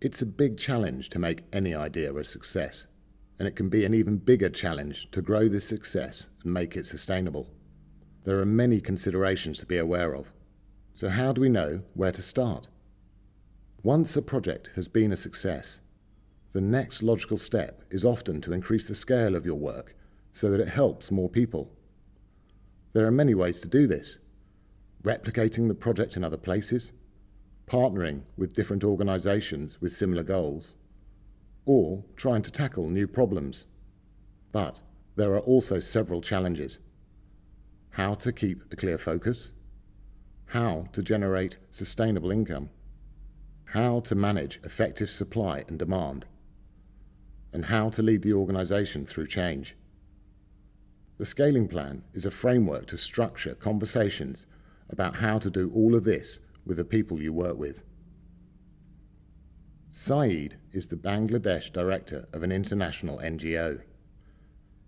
It's a big challenge to make any idea a success, and it can be an even bigger challenge to grow this success and make it sustainable. There are many considerations to be aware of. So how do we know where to start? Once a project has been a success, the next logical step is often to increase the scale of your work so that it helps more people. There are many ways to do this. Replicating the project in other places, partnering with different organisations with similar goals, or trying to tackle new problems. But there are also several challenges. How to keep a clear focus, how to generate sustainable income, how to manage effective supply and demand, and how to lead the organisation through change. The scaling plan is a framework to structure conversations about how to do all of this with the people you work with. Saeed is the Bangladesh director of an international NGO.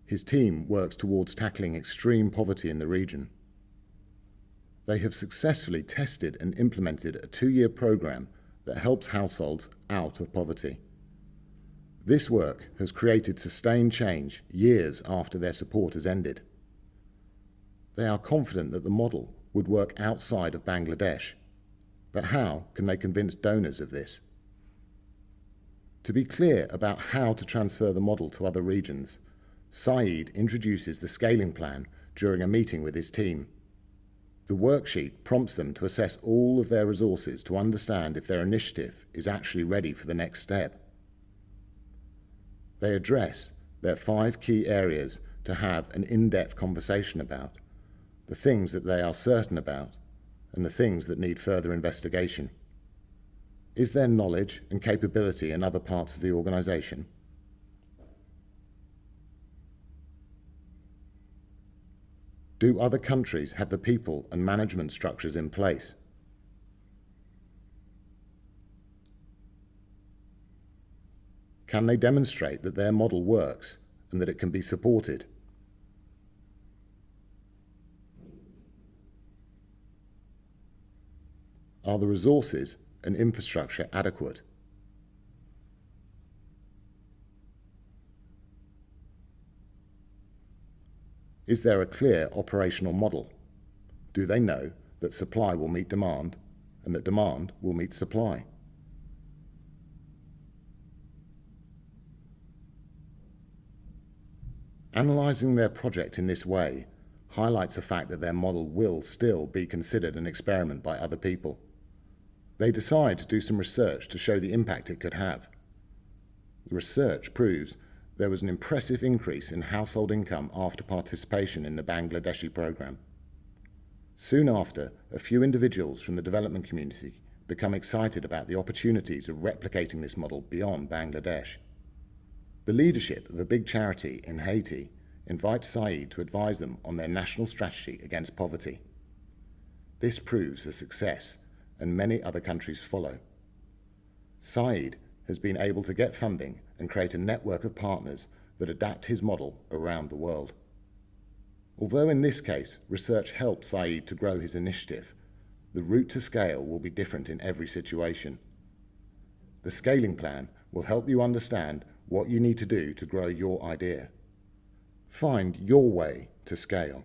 His team works towards tackling extreme poverty in the region. They have successfully tested and implemented a two-year program that helps households out of poverty. This work has created sustained change years after their support has ended. They are confident that the model would work outside of Bangladesh, but how can they convince donors of this? To be clear about how to transfer the model to other regions, Saeed introduces the scaling plan during a meeting with his team. The worksheet prompts them to assess all of their resources to understand if their initiative is actually ready for the next step. They address their five key areas to have an in-depth conversation about, the things that they are certain about, and the things that need further investigation. Is there knowledge and capability in other parts of the organisation? Do other countries have the people and management structures in place? Can they demonstrate that their model works and that it can be supported? Are the resources and infrastructure adequate? Is there a clear operational model? Do they know that supply will meet demand and that demand will meet supply? Analysing their project in this way highlights the fact that their model will still be considered an experiment by other people. They decide to do some research to show the impact it could have. The research proves there was an impressive increase in household income after participation in the Bangladeshi program. Soon after, a few individuals from the development community become excited about the opportunities of replicating this model beyond Bangladesh. The leadership of a big charity in Haiti invites Saeed to advise them on their national strategy against poverty. This proves a success and many other countries follow. Saeed has been able to get funding and create a network of partners that adapt his model around the world. Although in this case research helped Saeed to grow his initiative, the route to scale will be different in every situation. The scaling plan will help you understand what you need to do to grow your idea. Find your way to scale.